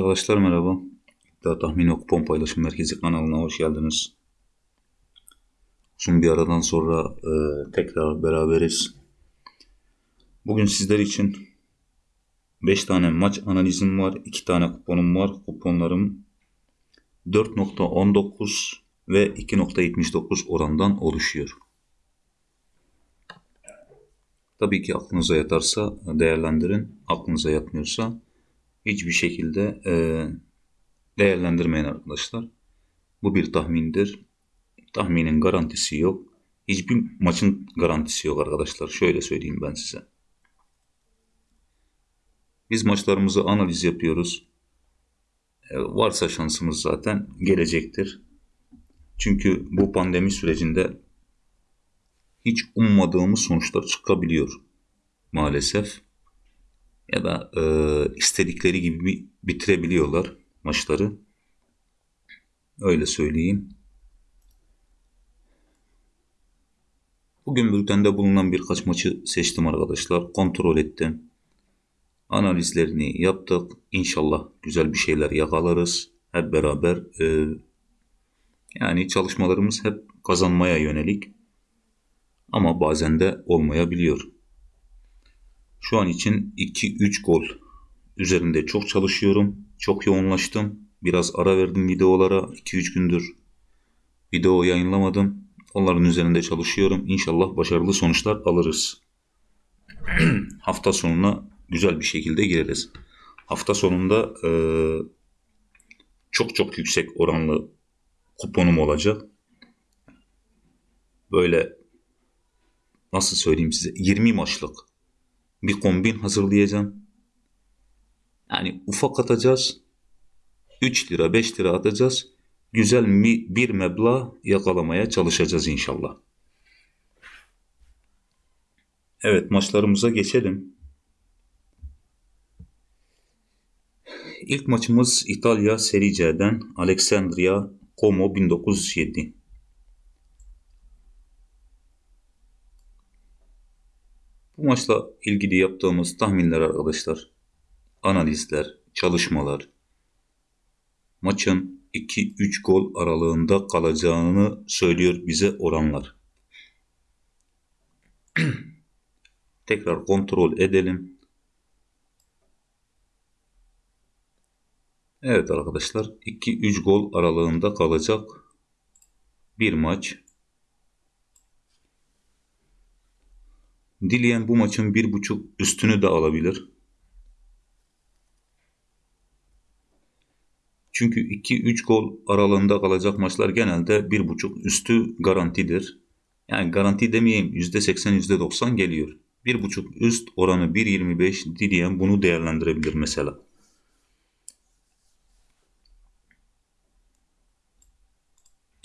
Arkadaşlar merhaba. İddia Tahmini Kupon Paylaşım Merkezi kanalına hoş geldiniz. Uzun bir aradan sonra e, tekrar beraberiz. Bugün sizler için 5 tane maç analizim var. 2 tane kuponum var. Kuponlarım 4.19 ve 2.79 orandan oluşuyor. Tabii ki aklınıza yatarsa değerlendirin. Aklınıza yatmıyorsa hiçbir şekilde e, değerlendirmeyin arkadaşlar. Bu bir tahmindir. Tahminin garantisi yok. Hiçbir maçın garantisi yok arkadaşlar. Şöyle söyleyeyim ben size. Biz maçlarımızı analiz yapıyoruz. E, varsa şansımız zaten gelecektir. Çünkü bu pandemi sürecinde hiç ummadığımız sonuçlar çıkabiliyor maalesef. Ya da e, istedikleri gibi bitirebiliyorlar maçları. Öyle söyleyeyim. Bugün bültende bulunan birkaç maçı seçtim arkadaşlar. Kontrol ettim. Analizlerini yaptık. İnşallah güzel bir şeyler yakalarız. Hep beraber e, yani çalışmalarımız hep kazanmaya yönelik. Ama bazen de olmayabiliyor. Şu an için 2-3 gol üzerinde çok çalışıyorum. Çok yoğunlaştım. Biraz ara verdim videolara. 2-3 gündür video yayınlamadım. Onların üzerinde çalışıyorum. İnşallah başarılı sonuçlar alırız. Hafta sonuna güzel bir şekilde gireriz. Hafta sonunda e, çok çok yüksek oranlı kuponum olacak. Böyle nasıl söyleyeyim size 20 maçlık bir kombin hazırlayacağım. Yani ufak atacağız. 3 lira 5 lira atacağız. Güzel bir meblağ yakalamaya çalışacağız inşallah. Evet maçlarımıza geçelim. İlk maçımız İtalya Serie C'den Alexandria Como 1907. Bu maçla ilgili yaptığımız tahminler arkadaşlar, analizler, çalışmalar, maçın 2-3 gol aralığında kalacağını söylüyor bize oranlar. Tekrar kontrol edelim. Evet arkadaşlar 2-3 gol aralığında kalacak bir maç. Dileyen bu maçın bir buçuk üstünü de alabilir. Çünkü 2-3 gol aralığında kalacak maçlar genelde bir buçuk üstü garantidir. Yani garanti demeyeyim %80 %90 geliyor. Bir buçuk üst oranı 1.25 dileyen bunu değerlendirebilir mesela.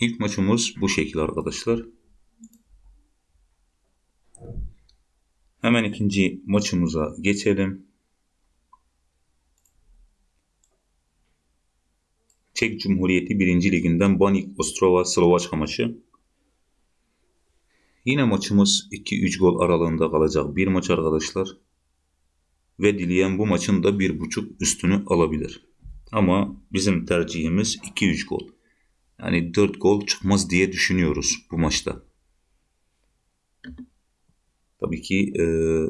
İlk maçımız bu şekil arkadaşlar. Hemen ikinci maçımıza geçelim. Çek Cumhuriyeti 1. Liginden Banik Ostrova Slovaçka maçı. Yine maçımız 2-3 gol aralığında kalacak bir maç arkadaşlar. Ve dileyen bu maçın da 1.5 üstünü alabilir. Ama bizim tercihimiz 2-3 gol. Yani 4 gol çıkmaz diye düşünüyoruz bu maçta. Tabii ki e,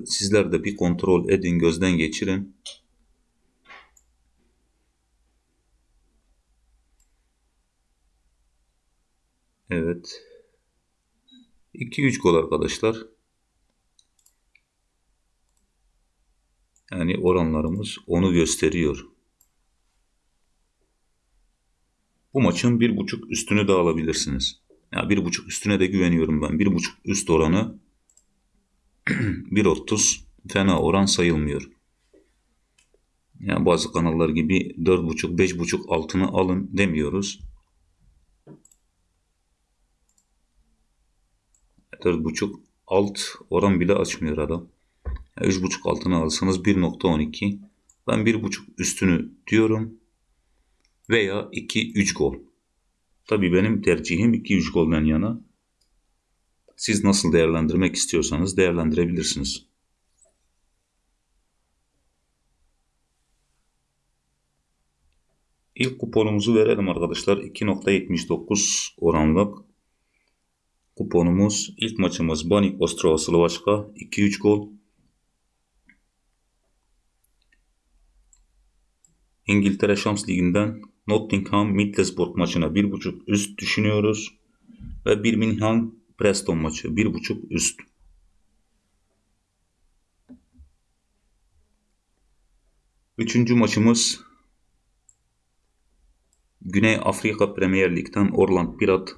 sizler de bir kontrol edin, gözden geçirin. Evet. 2-3 gol arkadaşlar. Yani oranlarımız onu gösteriyor. Bu maçın bir buçuk üstünü de alabilirsiniz. Ya yani bir buçuk üstüne de güveniyorum ben. Bir buçuk üst oranı 1.30 fena oran sayılmıyor. Yani bazı kanallar gibi 4.5 5.5 altını alın demiyoruz. 4.5 alt oran bile açmıyor adam. Yani 3.5 altını alsanız 1.12 ben 1.5 üstünü diyorum veya 2-3 gol. Tabii benim tercihim 2-3 golden yana. Siz nasıl değerlendirmek istiyorsanız değerlendirebilirsiniz. İlk kuponumuzu verelim arkadaşlar. 2.79 oranlık kuponumuz. İlk maçımız Banik Ostrava Slovaçka 2-3 gol. İngiltere Şams Ligi'nden Nottingham Middlesbrough maçına 1.5 üst düşünüyoruz. Ve Birmingham Preston maçı 1.5 üst. Üçüncü maçımız Güney Afrika Premier Lig'den Orland Pirat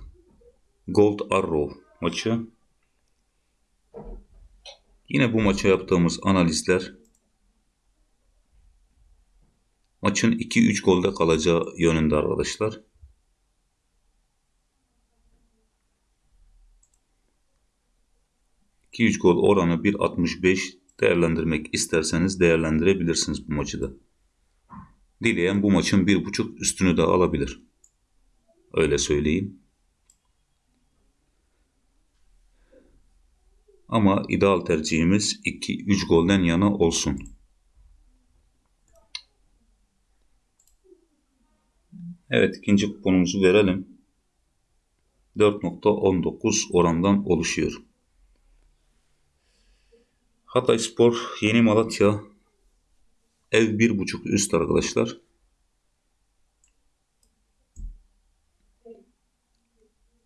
Gold Arrow maçı. Yine bu maça yaptığımız analizler maçın 2-3 golde kalacağı yönünde arkadaşlar. ...2-3 gol oranı 1.65 değerlendirmek isterseniz değerlendirebilirsiniz bu maçı da. Dileyen bu maçın 1.5 üstünü de alabilir. Öyle söyleyeyim. Ama ideal tercihimiz 2-3 golden yana olsun. Evet ikinci kuponumuzu verelim. 4.19 orandan oluşuyor. Hatay Spor Yeni Malatya ev 1.5 üst arkadaşlar.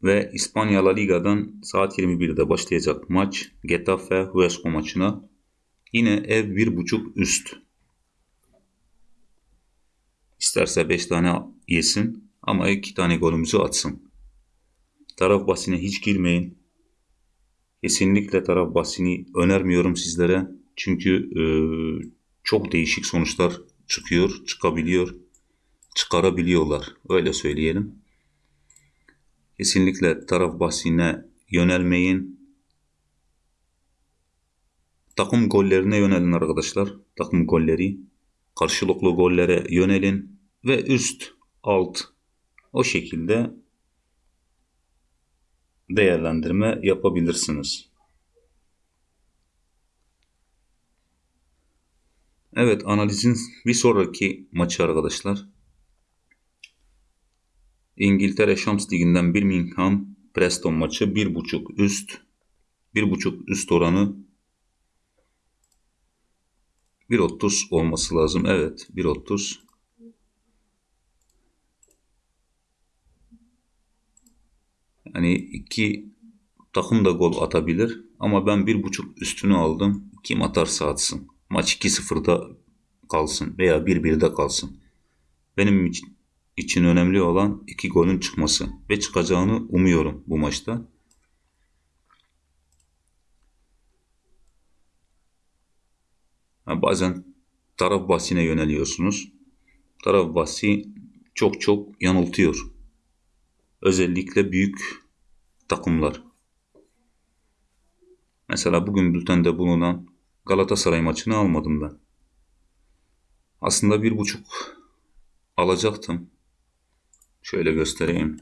Ve İspanya La Liga'dan saat 21'de başlayacak maç Getafe Huesca maçına yine ev 1.5 üst. İsterse 5 tane yesin ama 2 tane golümüzü atsın. Taraf basine hiç girmeyin. Kesinlikle taraf basini önermiyorum sizlere. Çünkü e, çok değişik sonuçlar çıkıyor, çıkabiliyor, çıkarabiliyorlar. Öyle söyleyelim. Kesinlikle taraf bahsine yönelmeyin. Takım gollerine yönelin arkadaşlar. Takım golleri. Karşılıklı gollere yönelin. Ve üst, alt o şekilde değerlendirme yapabilirsiniz. Evet analizin bir sonraki maçı arkadaşlar. İngiltere Şams Ligi'nden Birmingham Preston maçı 1.5 üst. 1.5 üst oranı 1.30 olması lazım. Evet 1.30. Yani iki takım da gol atabilir. Ama ben 1.5 üstünü aldım. Kim atarsa atsın. Maç 2-0'da kalsın veya 1-1'de kalsın. Benim için için önemli olan iki golün çıkması ve çıkacağını umuyorum bu maçta. bazen taraf bahsine yöneliyorsunuz. Taraf bahsi çok çok yanıltıyor. Özellikle büyük takımlar. Mesela bugün bültende bulunan Galatasaray maçını almadım ben. Aslında bir buçuk alacaktım. Şöyle göstereyim.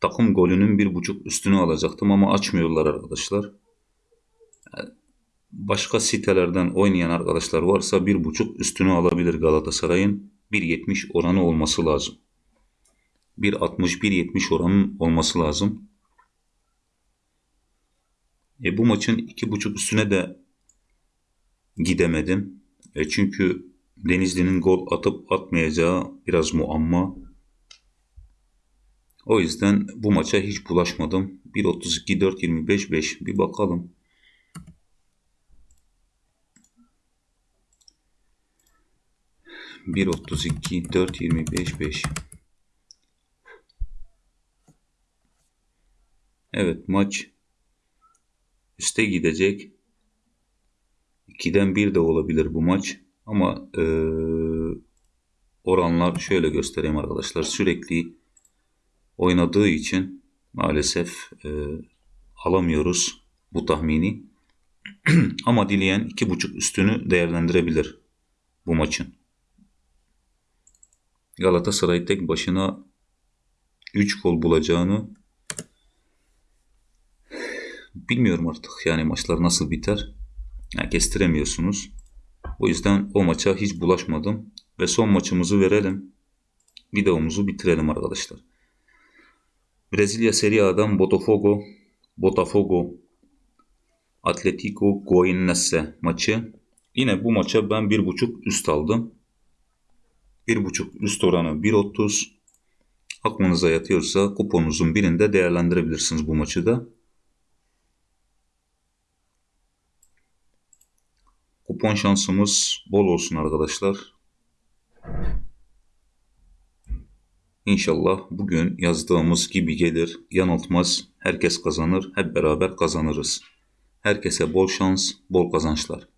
Takım golünün bir buçuk üstünü alacaktım ama açmıyorlar arkadaşlar. Başka sitelerden oynayan arkadaşlar varsa bir buçuk üstünü alabilir Galatasaray'ın. 1.70 oranı olması lazım. 1.60-1.70 oranın olması lazım. E, bu maçın 2.5 üstüne de gidemedim. E, çünkü Denizli'nin gol atıp atmayacağı biraz muamma. O yüzden bu maça hiç bulaşmadım. 1.32 4.25 5 bir bakalım. Bir otuz iki dört yirmi beş beş. Evet maç üste gidecek. 2'den 1 de olabilir bu maç. Ama e, oranlar şöyle göstereyim arkadaşlar. Sürekli oynadığı için maalesef e, alamıyoruz bu tahmini. Ama dileyen 2.5 üstünü değerlendirebilir bu maçın. Galatasaray tek başına 3 gol bulacağını bilmiyorum artık. Yani maçlar nasıl biter? Yani kestiremiyorsunuz. O yüzden o maça hiç bulaşmadım. Ve son maçımızı verelim. Videomuzu bitirelim arkadaşlar. Brezilya Serie A'dan Botafogo, Botafogo, Atletico Goianese maçı. Yine bu maça ben 1.5 üst aldım. 1.5 üst oranı 1.30. Aklınıza yatıyorsa kuponunuzun birinde değerlendirebilirsiniz bu maçı da. Kupon şansımız bol olsun arkadaşlar. İnşallah bugün yazdığımız gibi gelir, yanıltmaz, herkes kazanır, hep beraber kazanırız. Herkese bol şans, bol kazançlar.